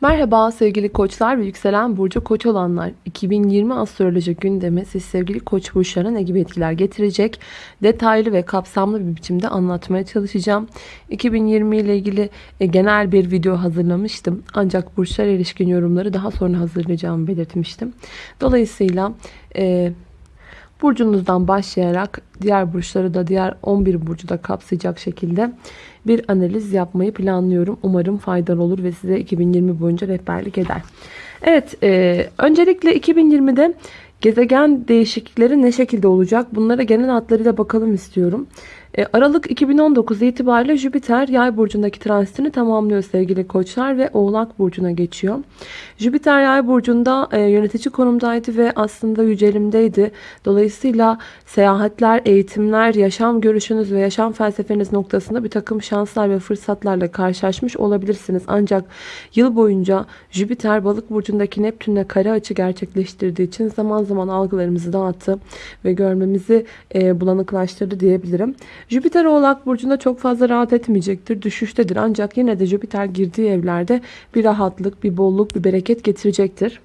Merhaba sevgili koçlar ve yükselen burcu koç olanlar. 2020 astroloji gündemi siz sevgili koç burçlarına ne gibi etkiler getirecek? Detaylı ve kapsamlı bir biçimde anlatmaya çalışacağım. 2020 ile ilgili e, genel bir video hazırlamıştım. Ancak burçlar ilişkin yorumları daha sonra hazırlayacağımı belirtmiştim. Dolayısıyla e, burcunuzdan başlayarak diğer burçları da diğer 11 burcu da kapsayacak şekilde bir analiz yapmayı planlıyorum. Umarım faydalı olur ve size 2020 boyunca rehberlik eder. Evet, e, öncelikle 2020'de gezegen değişiklikleri ne şekilde olacak? Bunlara genel hatlarıyla bakalım istiyorum. E, Aralık 2019 itibariyle Jüpiter yay burcundaki transitini tamamlıyor sevgili koçlar ve oğlak burcuna geçiyor. Jüpiter yay burcunda e, yönetici konumdaydı ve aslında yücelimdeydi. Dolayısıyla seyahatler, eğitimler, yaşam görüşünüz ve yaşam felsefeniz noktasında bir takım şanslar ve fırsatlarla karşılaşmış olabilirsiniz. Ancak yıl boyunca Jüpiter balık burcundaki Neptün'le kare açı gerçekleştirdiği için zaman zaman algılarımızı dağıttı ve görmemizi e, bulanıklaştırdı diyebilirim. Jüpiter oğlak burcunda çok fazla rahat etmeyecektir. Düşüştedir ancak yine de Jüpiter girdiği evlerde bir rahatlık, bir bolluk, bir bereket getirecektir.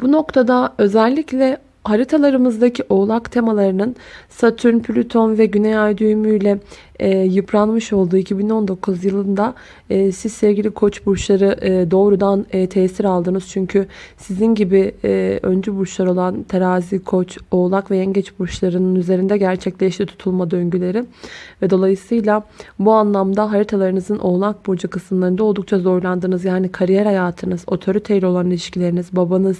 Bu noktada özellikle haritalarımızdaki oğlak temalarının Satürn, Plüton ve Güney Ay düğümüyle e, yıpranmış olduğu 2019 yılında e, siz sevgili koç burçları e, doğrudan e, tesir aldınız. Çünkü sizin gibi e, öncü burçlar olan terazi, koç, oğlak ve yengeç burçlarının üzerinde gerçekleşti tutulma döngüleri. Ve dolayısıyla bu anlamda haritalarınızın oğlak burcu kısımlarında oldukça zorlandınız. Yani kariyer hayatınız, otoriteyle olan ilişkileriniz, babanız,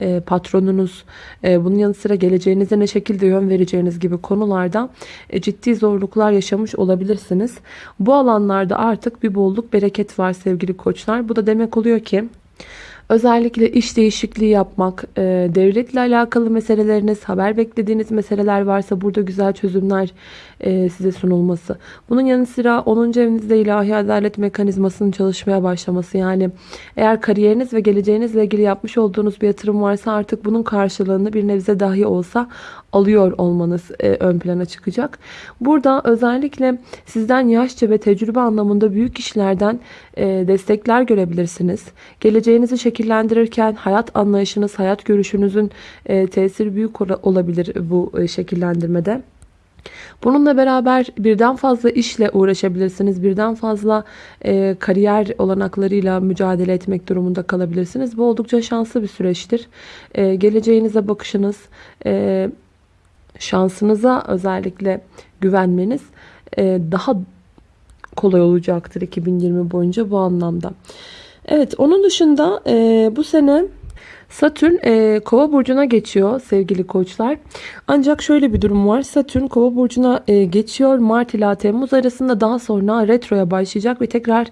e, patronunuz, e, bunun yanı sıra geleceğinize ne şekilde yön vereceğiniz gibi konularda e, ciddi zorluklar yaşamış yaşamış olabilirsiniz. Bu alanlarda artık bir bolluk bereket var sevgili koçlar. Bu da demek oluyor ki Özellikle iş değişikliği yapmak, e, devletle alakalı meseleleriniz, haber beklediğiniz meseleler varsa burada güzel çözümler e, size sunulması. Bunun yanı sıra 10. evinizde ilahi adalet mekanizmasının çalışmaya başlaması. Yani eğer kariyeriniz ve geleceğinizle ilgili yapmış olduğunuz bir yatırım varsa artık bunun karşılığını bir nebze dahi olsa alıyor olmanız e, ön plana çıkacak. Burada özellikle sizden yaşça ve tecrübe anlamında büyük kişilerden destekler görebilirsiniz. Geleceğinizi şekillendirirken hayat anlayışınız, hayat görüşünüzün tesiri büyük olabilir bu şekillendirmede. Bununla beraber birden fazla işle uğraşabilirsiniz. Birden fazla e, kariyer olanaklarıyla mücadele etmek durumunda kalabilirsiniz. Bu oldukça şanslı bir süreçtir. E, geleceğinize bakışınız, e, şansınıza özellikle güvenmeniz e, daha kolay olacaktır 2020 boyunca bu anlamda. Evet onun dışında e, bu sene Satürn e, kova burcuna geçiyor sevgili koçlar. Ancak şöyle bir durum var. Satürn kova burcuna e, geçiyor. Mart ila Temmuz arasında daha sonra retroya başlayacak ve tekrar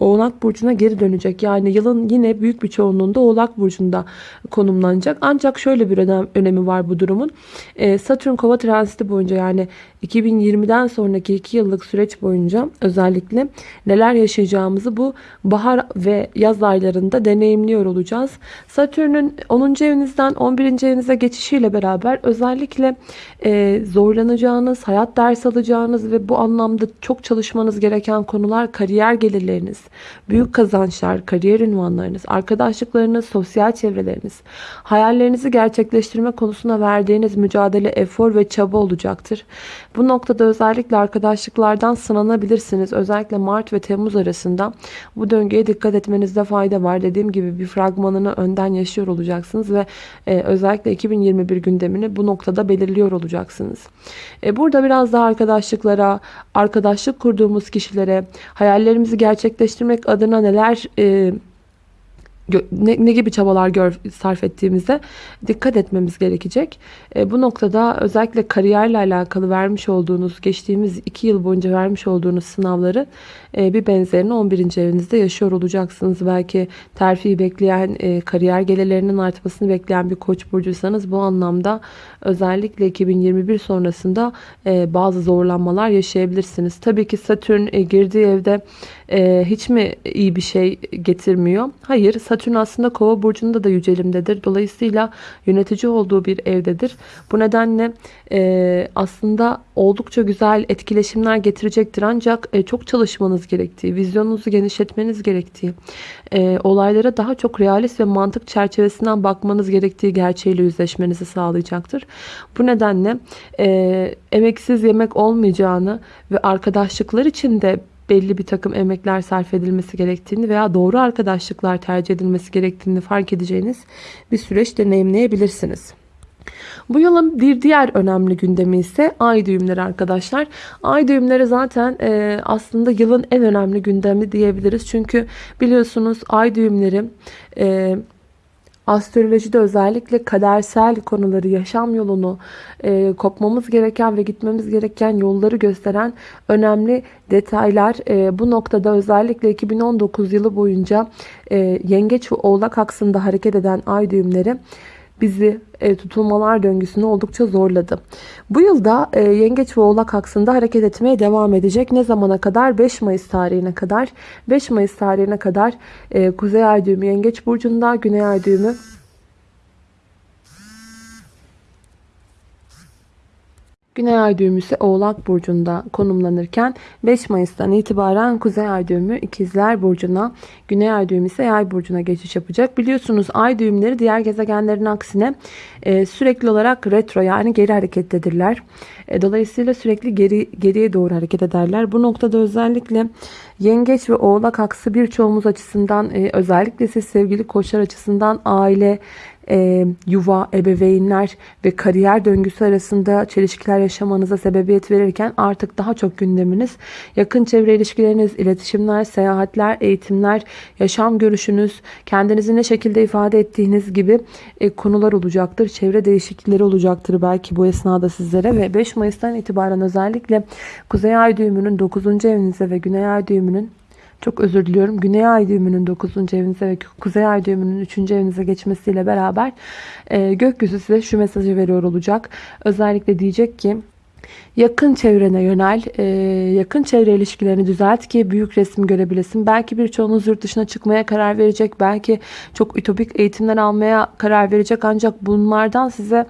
oğlak burcuna geri dönecek. Yani yılın yine büyük bir çoğunluğunda oğlak burcunda konumlanacak. Ancak şöyle bir önem, önemi var bu durumun. E, Satürn kova transiti boyunca yani 2020'den sonraki 2 yıllık süreç boyunca özellikle neler yaşayacağımızı bu bahar ve yaz aylarında deneyimliyor olacağız. Satürn'ün 10. evinizden 11. evinize geçişiyle beraber özellikle e, zorlanacağınız, hayat ders alacağınız ve bu anlamda çok çalışmanız gereken konular kariyer gelirleriniz, büyük kazançlar, kariyer ünvanlarınız, arkadaşlıklarınız, sosyal çevreleriniz, hayallerinizi gerçekleştirme konusuna verdiğiniz mücadele, efor ve çaba olacaktır. Bu noktada özellikle arkadaşlıklardan sınanabilirsiniz. Özellikle Mart ve Temmuz arasında bu döngüye dikkat etmenizde fayda var. Dediğim gibi bir fragmanını önden yaşıyor olacaksınız ve e, özellikle 2021 gündemini bu noktada belirliyor olacaksınız. E, burada biraz daha arkadaşlıklara, arkadaşlık kurduğumuz kişilere, hayallerimizi gerçekleştirmek adına neler e, ne, ne gibi çabalar gör, sarf ettiğimizde dikkat etmemiz gerekecek. E, bu noktada özellikle kariyerle alakalı vermiş olduğunuz, geçtiğimiz iki yıl boyunca vermiş olduğunuz sınavları e, bir benzerini 11. evinizde yaşıyor olacaksınız. Belki terfi bekleyen, e, kariyer gelirlerinin artmasını bekleyen bir koç burcuysanız bu anlamda özellikle 2021 sonrasında e, bazı zorlanmalar yaşayabilirsiniz. Tabii ki Satürn e, girdiği evde e, hiç mi iyi bir şey getirmiyor? Hayır. Satürn Satürn aslında kova burcunda da yücelimdedir. Dolayısıyla yönetici olduğu bir evdedir. Bu nedenle e, aslında oldukça güzel etkileşimler getirecektir. Ancak e, çok çalışmanız gerektiği, vizyonunuzu genişletmeniz gerektiği, e, olaylara daha çok realist ve mantık çerçevesinden bakmanız gerektiği gerçeğiyle yüzleşmenizi sağlayacaktır. Bu nedenle e, emeksiz yemek olmayacağını ve arkadaşlıklar için de belli bir takım emekler sarf edilmesi gerektiğini veya doğru arkadaşlıklar tercih edilmesi gerektiğini fark edeceğiniz bir süreç deneyimleyebilirsiniz. Bu yılın bir diğer önemli gündemi ise ay düğümleri arkadaşlar. Ay düğümleri zaten e, aslında yılın en önemli gündemi diyebiliriz. Çünkü biliyorsunuz ay düğümleri e, astrolojide özellikle kadersel konuları, yaşam yolunu, e, kopmamız gereken ve gitmemiz gereken yolları gösteren önemli detaylar. E, bu noktada özellikle 2019 yılı boyunca e, Yengeç ve Oğlak aksında hareket eden ay düğümleri bizi e, tutulmalar döngüsünü oldukça zorladı. Bu yılda e, Yengeç ve Oğlak aksında hareket etmeye devam edecek. Ne zamana kadar? 5 Mayıs tarihine kadar. 5 Mayıs tarihine kadar e, Kuzey Ay düğümü Yengeç burcunda, Güney Ay düğümü Güney ay düğümü ise Oğlak Burcu'nda konumlanırken 5 Mayıs'tan itibaren Kuzey ay düğümü İkizler Burcu'na, Güney ay düğümü ise Yay Burcu'na geçiş yapacak. Biliyorsunuz ay düğümleri diğer gezegenlerin aksine e, sürekli olarak retro yani geri harekettedirler. E, dolayısıyla sürekli geri geriye doğru hareket ederler. Bu noktada özellikle Yengeç ve Oğlak aksı birçoğumuz açısından e, özellikle siz sevgili koçlar açısından aile, e, yuva, ebeveynler ve kariyer döngüsü arasında çelişkiler yaşamanıza sebebiyet verirken artık daha çok gündeminiz yakın çevre ilişkileriniz, iletişimler, seyahatler, eğitimler, yaşam görüşünüz, kendinizi ne şekilde ifade ettiğiniz gibi e, konular olacaktır. Çevre değişiklikleri olacaktır belki bu esnada sizlere ve 5 Mayıs'tan itibaren özellikle Kuzey Ay düğümünün 9. evinize ve Güney Ay düğümünün çok özür diliyorum. Güney ay düğümünün 9. evinize ve Kuzey ay düğümünün 3. evinize geçmesiyle beraber e, gökyüzü size şu mesajı veriyor olacak. Özellikle diyecek ki yakın çevrene yönel, e, yakın çevre ilişkilerini düzelt ki büyük resmi görebilesin. Belki birçoğunuz yurt dışına çıkmaya karar verecek, belki çok ütopik eğitimler almaya karar verecek ancak bunlardan size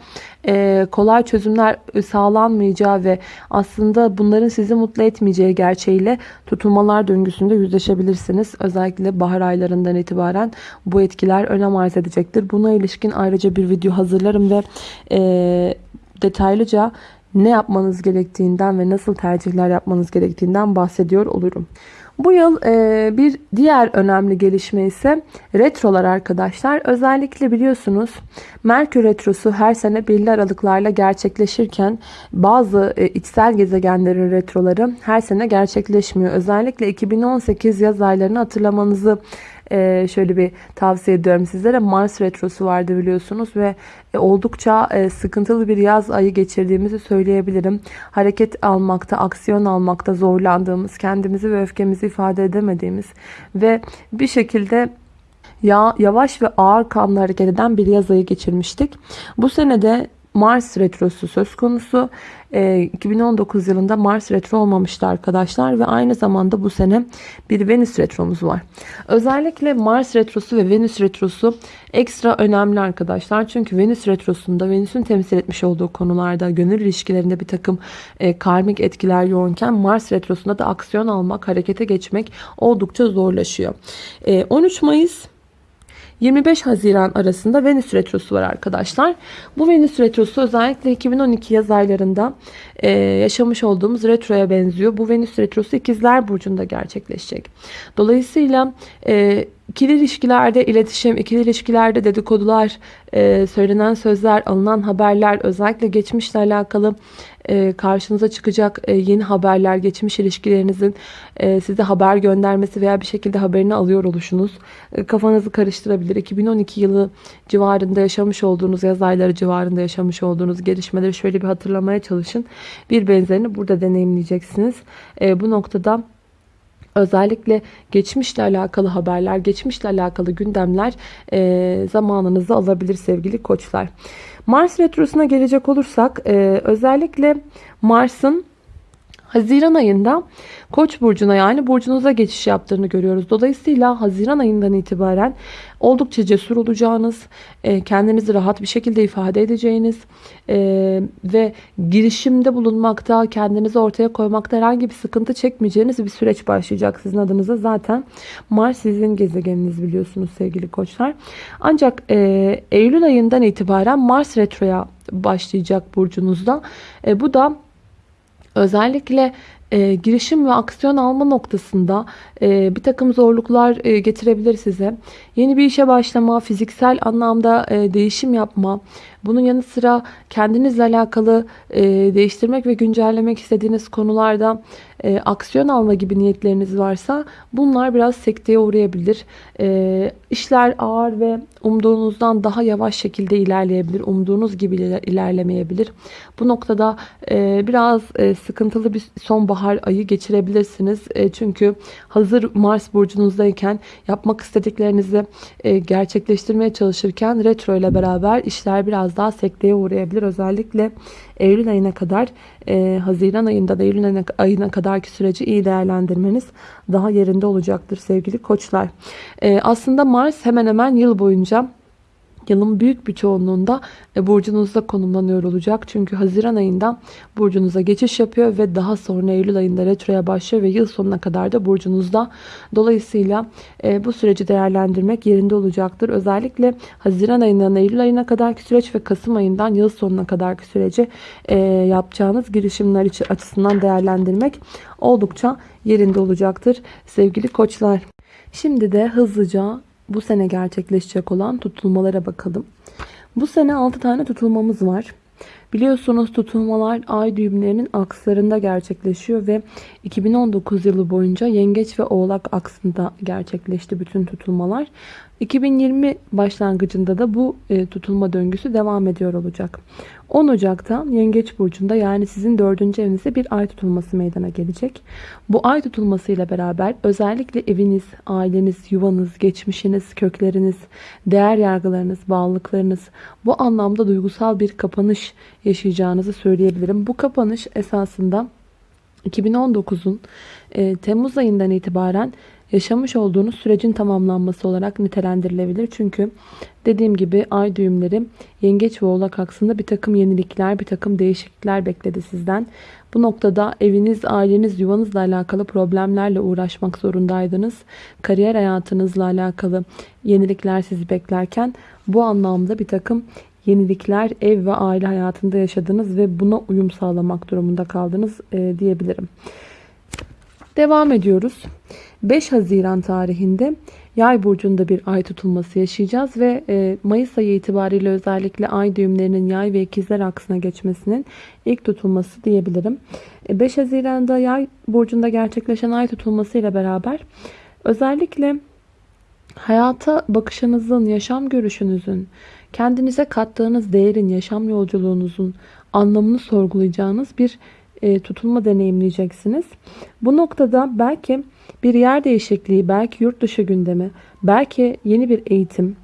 e, kolay çözümler sağlanmayacağı ve aslında bunların sizi mutlu etmeyeceği gerçeğiyle tutulmalar döngüsünde yüzleşebilirsiniz. Özellikle bahar aylarından itibaren bu etkiler önem arz edecektir. Buna ilişkin ayrıca bir video hazırlarım ve e, detaylıca ne yapmanız gerektiğinden ve nasıl tercihler yapmanız gerektiğinden bahsediyor olurum. Bu yıl e, bir diğer önemli gelişme ise retrolar arkadaşlar. Özellikle biliyorsunuz Merkür retrosu her sene belli aralıklarla gerçekleşirken bazı e, içsel gezegenlerin retroları her sene gerçekleşmiyor. Özellikle 2018 yaz aylarını hatırlamanızı e, şöyle bir tavsiye ediyorum sizlere. Mars retrosu vardı biliyorsunuz ve e, oldukça e, sıkıntılı bir yaz ayı geçirdiğimizi söyleyebilirim. Hareket almakta, aksiyon almakta zorlandığımız, kendimizi ve öfkemizi ifade edemediğimiz ve bir şekilde ya yavaş ve ağır kanlı hareket eden bir yaz ayı geçirmiştik. Bu senede Mars retrosu söz konusu. E, 2019 yılında Mars retro olmamıştı arkadaşlar ve aynı zamanda bu sene bir Venüs retromuz var. Özellikle Mars retrosu ve Venüs retrosu ekstra önemli arkadaşlar. Çünkü Venüs retrosunda Venüs'ün temsil etmiş olduğu konularda gönül ilişkilerinde bir takım e, karmik etkiler yoğunken Mars retrosunda da aksiyon almak, harekete geçmek oldukça zorlaşıyor. E, 13 Mayıs 25 Haziran arasında Venüs Retrosu var arkadaşlar. Bu Venüs Retrosu özellikle 2012 yaz aylarında e, yaşamış olduğumuz retroya benziyor. Bu Venüs Retrosu ikizler Burcu'nda gerçekleşecek. Dolayısıyla e, ikili ilişkilerde iletişim, ikili ilişkilerde dedikodular, e, söylenen sözler, alınan haberler, özellikle geçmişle alakalı e, karşınıza çıkacak e, yeni haberler, geçmiş ilişkilerinizin e, size haber göndermesi veya bir şekilde haberini alıyor oluşunuz e, kafanızı karıştırabilir. 2012 yılı civarında yaşamış olduğunuz, yaz ayları civarında yaşamış olduğunuz gelişmeleri şöyle bir hatırlamaya çalışın. Bir benzerini burada deneyimleyeceksiniz. E, bu noktada Özellikle geçmişle alakalı haberler, geçmişle alakalı gündemler e, zamanınızı alabilir sevgili koçlar. Mars retrosuna gelecek olursak e, özellikle Mars'ın Haziran ayında Koç burcuna yani burcunuza geçiş yaptığını görüyoruz. Dolayısıyla Haziran ayından itibaren oldukça cesur olacağınız, e, kendinizi rahat bir şekilde ifade edeceğiniz e, ve girişimde bulunmakta, kendinizi ortaya koymakta herhangi bir sıkıntı çekmeyeceğiniz bir süreç başlayacak sizin adınıza. Zaten Mars sizin gezegeniniz biliyorsunuz sevgili koçlar. Ancak e, Eylül ayından itibaren Mars retroya başlayacak burcunuzda. Bu da özellikle e, girişim ve aksiyon alma noktasında e, bir takım zorluklar e, getirebilir size. Yeni bir işe başlama, fiziksel anlamda e, değişim yapma, bunun yanı sıra kendinizle alakalı e, değiştirmek ve güncellemek istediğiniz konularda e, aksiyon alma gibi niyetleriniz varsa bunlar biraz sekteye uğrayabilir. E, işler ağır ve umduğunuzdan daha yavaş şekilde ilerleyebilir. Umduğunuz gibi ilerlemeyebilir. Bu noktada e, biraz e, sıkıntılı bir sonbahar ayı geçirebilirsiniz. E, çünkü hazır Mars burcunuzdayken yapmak istediklerinizi e, gerçekleştirmeye çalışırken retro ile beraber işler biraz daha sekteye uğrayabilir. Özellikle Eylül ayına kadar e, Haziran ayında da Eylül ayına, ayına kadarki süreci iyi değerlendirmeniz daha yerinde olacaktır sevgili koçlar. E, aslında Mars hemen hemen yıl boyunca yılın büyük bir çoğunluğunda e, burcunuzda konumlanıyor olacak. Çünkü Haziran ayında burcunuza geçiş yapıyor ve daha sonra Eylül ayında retroya başlıyor ve yıl sonuna kadar da burcunuzda. Dolayısıyla e, bu süreci değerlendirmek yerinde olacaktır. Özellikle Haziran ayından Eylül ayına kadarki süreç ve Kasım ayından yıl sonuna kadarki süreci e, yapacağınız girişimler açısından değerlendirmek oldukça yerinde olacaktır sevgili koçlar. Şimdi de hızlıca bu sene gerçekleşecek olan tutulmalara bakalım. Bu sene 6 tane tutulmamız var. Biliyorsunuz tutulmalar ay düğümlerinin akslarında gerçekleşiyor ve 2019 yılı boyunca yengeç ve oğlak aksında gerçekleşti bütün tutulmalar. 2020 başlangıcında da bu e, tutulma döngüsü devam ediyor olacak. 10 Ocak'ta Yengeç Burcu'nda yani sizin dördüncü evinizde bir ay tutulması meydana gelecek. Bu ay tutulması ile beraber özellikle eviniz, aileniz, yuvanız, geçmişiniz, kökleriniz, değer yargılarınız, bağlılıklarınız bu anlamda duygusal bir kapanış yaşayacağınızı söyleyebilirim. Bu kapanış esasında 2019'un e, Temmuz ayından itibaren yaşamış olduğunuz sürecin tamamlanması olarak nitelendirilebilir. Çünkü dediğim gibi ay düğümleri yengeç ve oğlak aksında bir takım yenilikler, bir takım değişiklikler bekledi sizden. Bu noktada eviniz, aileniz, yuvanızla alakalı problemlerle uğraşmak zorundaydınız. Kariyer hayatınızla alakalı yenilikler sizi beklerken bu anlamda bir takım yenilikler ev ve aile hayatında yaşadınız ve buna uyum sağlamak durumunda kaldınız e, diyebilirim. Devam ediyoruz. 5 Haziran tarihinde Yay burcunda bir ay tutulması yaşayacağız ve e, Mayıs ayı itibariyle özellikle ay düğümlerinin Yay ve ikizler aksına geçmesinin ilk tutulması diyebilirim. 5 e, Haziran'da Yay burcunda gerçekleşen ay tutulması ile beraber özellikle hayata bakışınızın, yaşam görüşünüzün, kendinize kattığınız değerin, yaşam yolculuğunuzun anlamını sorgulayacağınız bir e, tutulma deneyimleyeceksiniz. Bu noktada belki bir yer değişikliği, belki yurt dışı gündemi, belki yeni bir eğitim,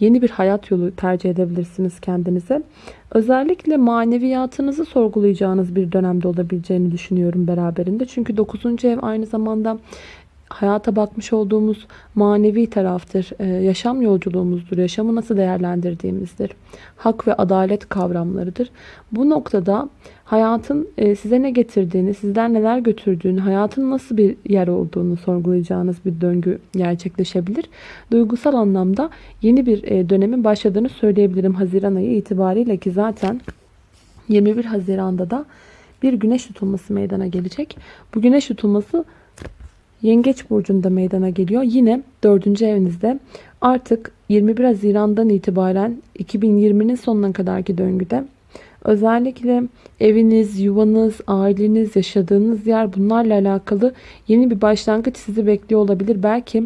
yeni bir hayat yolu tercih edebilirsiniz kendinize. Özellikle maneviyatınızı sorgulayacağınız bir dönemde olabileceğini düşünüyorum beraberinde. Çünkü 9. ev aynı zamanda hayata bakmış olduğumuz manevi taraftır. Ee, yaşam yolculuğumuzdur. Yaşamı nasıl değerlendirdiğimizdir. Hak ve adalet kavramlarıdır. Bu noktada hayatın e, size ne getirdiğini, sizden neler götürdüğünü, hayatın nasıl bir yer olduğunu sorgulayacağınız bir döngü gerçekleşebilir. Duygusal anlamda yeni bir e, dönemin başladığını söyleyebilirim Haziran ayı itibariyle ki zaten 21 Haziran'da da bir güneş tutulması meydana gelecek. Bu güneş tutulması Yengeç burcunda meydana geliyor. Yine 4. evinizde artık 21 Haziran'dan itibaren 2020'nin sonuna kadarki döngüde özellikle eviniz, yuvanız, aileniz, yaşadığınız yer bunlarla alakalı yeni bir başlangıç sizi bekliyor olabilir. Belki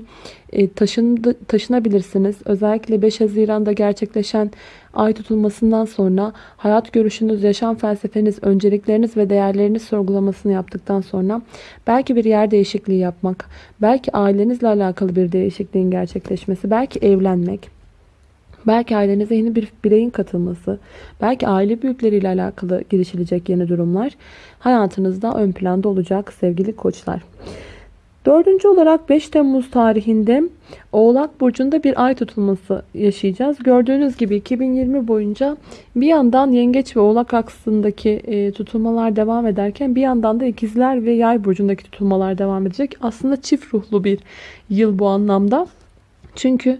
e, taşındı, taşınabilirsiniz. Özellikle 5 Haziran'da gerçekleşen ay tutulmasından sonra hayat görüşünüz, yaşam felsefeniz, öncelikleriniz ve değerleriniz sorgulamasını yaptıktan sonra belki bir yer değişikliği yapmak, belki ailenizle alakalı bir değişikliğin gerçekleşmesi, belki evlenmek, Belki ailenize yeni bir bireyin katılması, belki aile büyükleriyle alakalı girişilecek yeni durumlar hayatınızda ön planda olacak sevgili koçlar. Dördüncü olarak 5 Temmuz tarihinde Oğlak Burcu'nda bir ay tutulması yaşayacağız. Gördüğünüz gibi 2020 boyunca bir yandan Yengeç ve Oğlak aksındaki e, tutulmalar devam ederken bir yandan da İkizler ve Yay Burcu'ndaki tutulmalar devam edecek. Aslında çift ruhlu bir yıl bu anlamda. Çünkü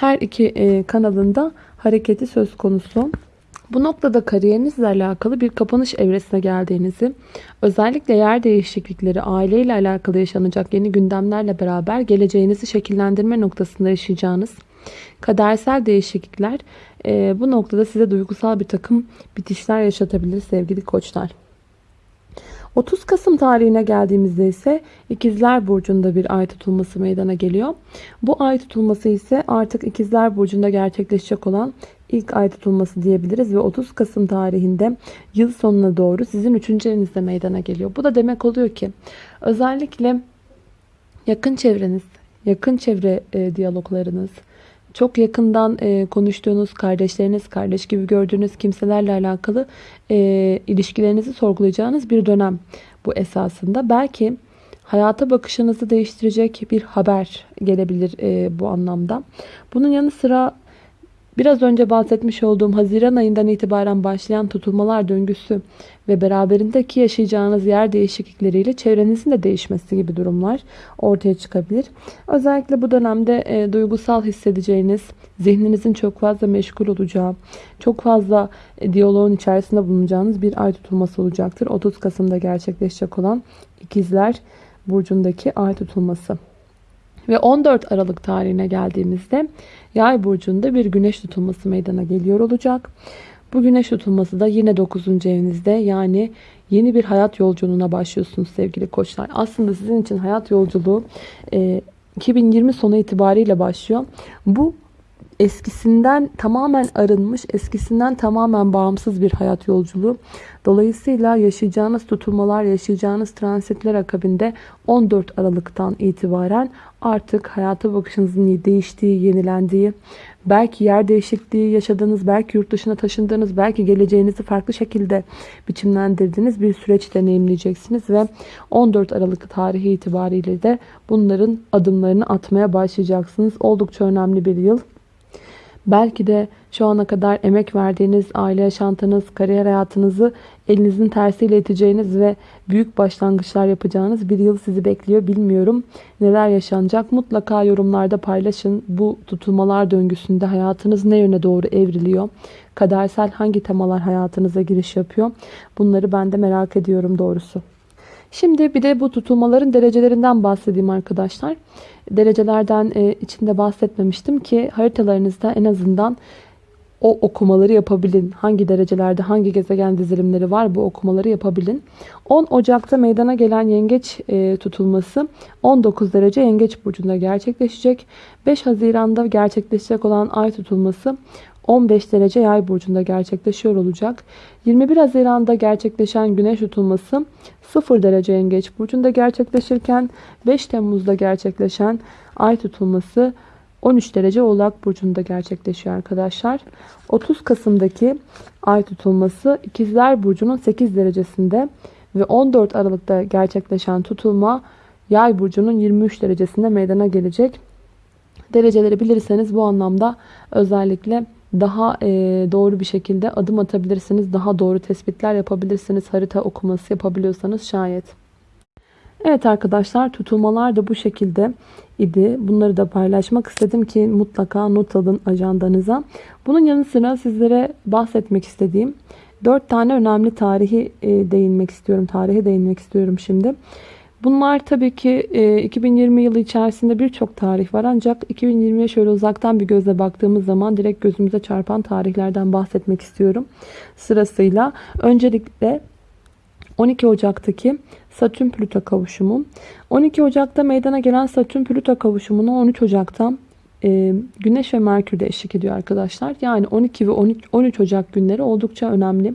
her iki e, kanalında hareketi söz konusu. Bu noktada kariyerinizle alakalı bir kapanış evresine geldiğinizi, özellikle yer değişiklikleri, aileyle alakalı yaşanacak yeni gündemlerle beraber geleceğinizi şekillendirme noktasında yaşayacağınız kadersel değişiklikler e, bu noktada size duygusal bir takım bitişler yaşatabilir sevgili koçlar. 30 Kasım tarihine geldiğimizde ise İkizler Burcu'nda bir ay tutulması meydana geliyor. Bu ay tutulması ise artık İkizler Burcu'nda gerçekleşecek olan ilk ay tutulması diyebiliriz ve 30 Kasım tarihinde yıl sonuna doğru sizin 3. evinizde meydana geliyor. Bu da demek oluyor ki özellikle yakın çevreniz, yakın çevre e, diyaloglarınız, çok yakından e, konuştuğunuz kardeşleriniz, kardeş gibi gördüğünüz kimselerle alakalı e, ilişkilerinizi sorgulayacağınız bir dönem bu esasında. Belki hayata bakışınızı değiştirecek bir haber gelebilir e, bu anlamda. Bunun yanı sıra Biraz önce bahsetmiş olduğum Haziran ayından itibaren başlayan tutulmalar döngüsü ve beraberindeki yaşayacağınız yer değişiklikleriyle çevrenizin de değişmesi gibi durumlar ortaya çıkabilir. Özellikle bu dönemde e, duygusal hissedeceğiniz, zihninizin çok fazla meşgul olacağı, çok fazla e, diyaloğun içerisinde bulunacağınız bir ay tutulması olacaktır. 30 Kasım'da gerçekleşecek olan ikizler burcundaki ay tutulması. Ve 14 Aralık tarihine geldiğimizde Yay burcunda bir güneş tutulması meydana geliyor olacak. Bu güneş tutulması da yine 9. evinizde yani yeni bir hayat yolculuğuna başlıyorsunuz sevgili koçlar. Aslında sizin için hayat yolculuğu 2020 sonu itibariyle başlıyor. Bu eskisinden tamamen arınmış, eskisinden tamamen bağımsız bir hayat yolculuğu. Dolayısıyla yaşayacağınız tutulmalar, yaşayacağınız transitler akabinde 14 Aralık'tan itibaren artık hayata bakışınızın değiştiği, yenilendiği, belki yer değişikliği yaşadığınız, belki yurt dışına taşındığınız, belki geleceğinizi farklı şekilde biçimlendirdiğiniz bir süreç deneyimleyeceksiniz ve 14 Aralık tarihi itibariyle de bunların adımlarını atmaya başlayacaksınız. Oldukça önemli bir yıl. Belki de şu ana kadar emek verdiğiniz aile yaşantınız, kariyer hayatınızı elinizin tersiyle iteceğiniz ve büyük başlangıçlar yapacağınız bir yıl sizi bekliyor. Bilmiyorum neler yaşanacak. Mutlaka yorumlarda paylaşın. Bu tutulmalar döngüsünde hayatınız ne yöne doğru evriliyor? Kadersel hangi temalar hayatınıza giriş yapıyor? Bunları ben de merak ediyorum doğrusu. Şimdi bir de bu tutulmaların derecelerinden bahsedeyim arkadaşlar. Derecelerden e, içinde bahsetmemiştim ki haritalarınızda en azından o okumaları yapabilin. Hangi derecelerde hangi gezegen dizilimleri var bu okumaları yapabilin. 10 Ocak'ta meydana gelen yengeç e, tutulması 19 derece yengeç burcunda gerçekleşecek. 5 Haziran'da gerçekleşecek olan ay tutulması 15 derece yay burcunda gerçekleşiyor olacak. 21 Haziran'da gerçekleşen güneş tutulması 0 derece yengeç burcunda gerçekleşirken 5 Temmuz'da gerçekleşen ay tutulması 13 derece oğlak burcunda gerçekleşiyor arkadaşlar. 30 Kasım'daki ay tutulması ikizler burcunun 8 derecesinde ve 14 Aralık'ta gerçekleşen tutulma yay burcunun 23 derecesinde meydana gelecek. Dereceleri bilirseniz bu anlamda özellikle daha e, doğru bir şekilde adım atabilirsiniz. Daha doğru tespitler yapabilirsiniz. Harita okuması yapabiliyorsanız şayet. Evet arkadaşlar tutulmalar da bu şekilde idi. Bunları da paylaşmak istedim ki mutlaka not alın ajandanıza. Bunun yanı sıra sizlere bahsetmek istediğim 4 tane önemli tarihi e, değinmek istiyorum. Tarihe değinmek istiyorum şimdi. Bunlar tabii ki 2020 e, yılı içerisinde birçok tarih var ancak 2020'ye şöyle uzaktan bir gözle baktığımız zaman direkt gözümüze çarpan tarihlerden bahsetmek istiyorum. Sırasıyla öncelikle 12 Ocak'taki Satürn Plüto kavuşumu. 12 Ocak'ta meydana gelen Satürn Plüto kavuşumunu 13 Ocak'ta e, Güneş ve Merkür de eşlik ediyor arkadaşlar. Yani 12 ve 13, 13 Ocak günleri oldukça önemli.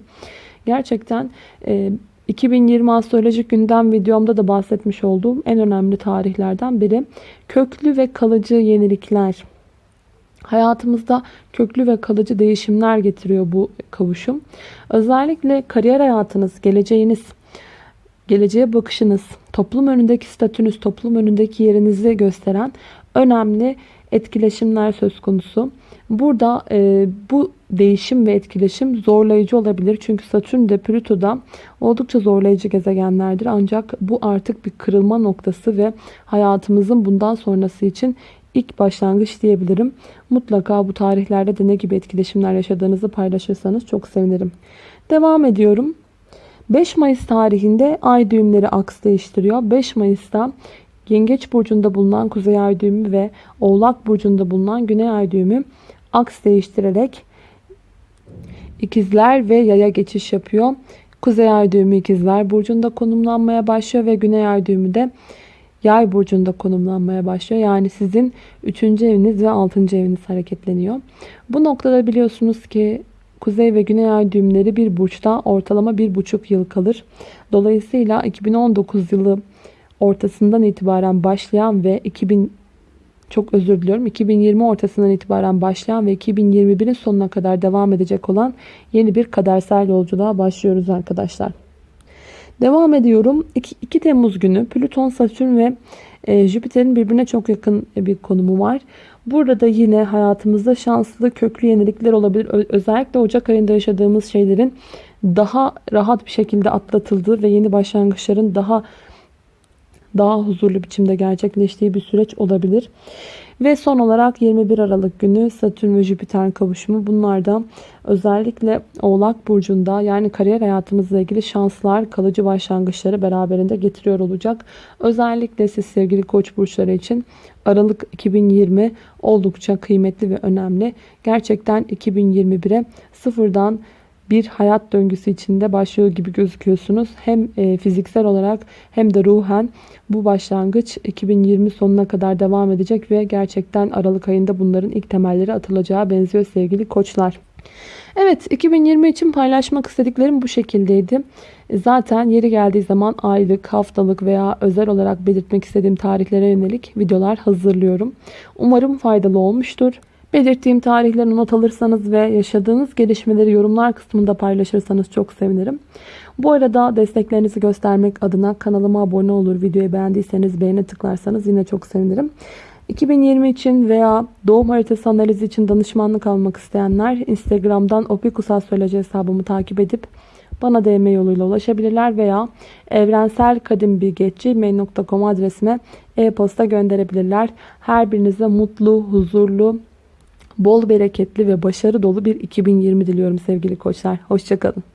Gerçekten e, 2020 astrolojik gündem videomda da bahsetmiş olduğum en önemli tarihlerden biri. Köklü ve kalıcı yenilikler, Hayatımızda köklü ve kalıcı değişimler getiriyor bu kavuşum. Özellikle kariyer hayatınız, geleceğiniz, geleceğe bakışınız, toplum önündeki statünüz, toplum önündeki yerinizi gösteren önemli etkileşimler söz konusu. Burada e, bu değişim ve etkileşim zorlayıcı olabilir. Çünkü Satürn de Plüto da oldukça zorlayıcı gezegenlerdir. Ancak bu artık bir kırılma noktası ve hayatımızın bundan sonrası için ilk başlangıç diyebilirim. Mutlaka bu tarihlerde de ne gibi etkileşimler yaşadığınızı paylaşırsanız çok sevinirim. Devam ediyorum. 5 Mayıs tarihinde ay düğümleri aks değiştiriyor. 5 Mayıs'ta Yengeç burcunda bulunan Kuzey Ay düğümü ve Oğlak burcunda bulunan Güney Ay düğümü aks değiştirerek ikizler ve yaya geçiş yapıyor. Kuzey Ay düğümü ikizler burcunda konumlanmaya başlıyor ve Güney Ay düğümü de Yay burcunda konumlanmaya başlıyor. Yani sizin 3. eviniz ve 6. eviniz hareketleniyor. Bu noktada biliyorsunuz ki Kuzey ve Güney Ay düğümleri bir burçta ortalama 1,5 yıl kalır. Dolayısıyla 2019 yılı ortasından itibaren başlayan ve 2000 çok özür diliyorum 2020 ortasından itibaren başlayan ve 2021'in sonuna kadar devam edecek olan yeni bir kadersel yolculuğa başlıyoruz arkadaşlar. Devam ediyorum. 2, 2 Temmuz günü Plüton, Satürn ve e, Jüpiter'in birbirine çok yakın bir konumu var. Burada da yine hayatımızda şanslı köklü yenilikler olabilir. Özellikle Ocak ayında yaşadığımız şeylerin daha rahat bir şekilde atlatıldığı ve yeni başlangıçların daha daha huzurlu biçimde gerçekleştiği bir süreç olabilir. Ve son olarak 21 Aralık günü Satürn ve Jüpiter kavuşumu. Bunlar da özellikle Oğlak Burcu'nda yani kariyer hayatımızla ilgili şanslar, kalıcı başlangıçları beraberinde getiriyor olacak. Özellikle siz sevgili koç burçları için Aralık 2020 oldukça kıymetli ve önemli. Gerçekten 2021'e sıfırdan bir hayat döngüsü içinde başlıyor gibi gözüküyorsunuz. Hem e, fiziksel olarak hem de ruhen bu başlangıç 2020 sonuna kadar devam edecek ve gerçekten Aralık ayında bunların ilk temelleri atılacağı benziyor sevgili koçlar. Evet 2020 için paylaşmak istediklerim bu şekildeydi. Zaten yeri geldiği zaman aylık, haftalık veya özel olarak belirtmek istediğim tarihlere yönelik videolar hazırlıyorum. Umarım faydalı olmuştur. Belirttiğim tarihleri not alırsanız ve yaşadığınız gelişmeleri yorumlar kısmında paylaşırsanız çok sevinirim. Bu arada desteklerinizi göstermek adına kanalıma abone olur, videoyu beğendiyseniz beğene tıklarsanız yine çok sevinirim. 2020 için veya doğum haritası analizi için danışmanlık almak isteyenler Instagram'dan opikusastroloji hesabımı takip edip bana DM yoluyla ulaşabilirler veya evrenselkadimbilgetçi.mail.com adresime e-posta gönderebilirler. Her birinize mutlu, huzurlu, bol bereketli ve başarı dolu bir 2020 diliyorum sevgili koçlar. Hoşçakalın.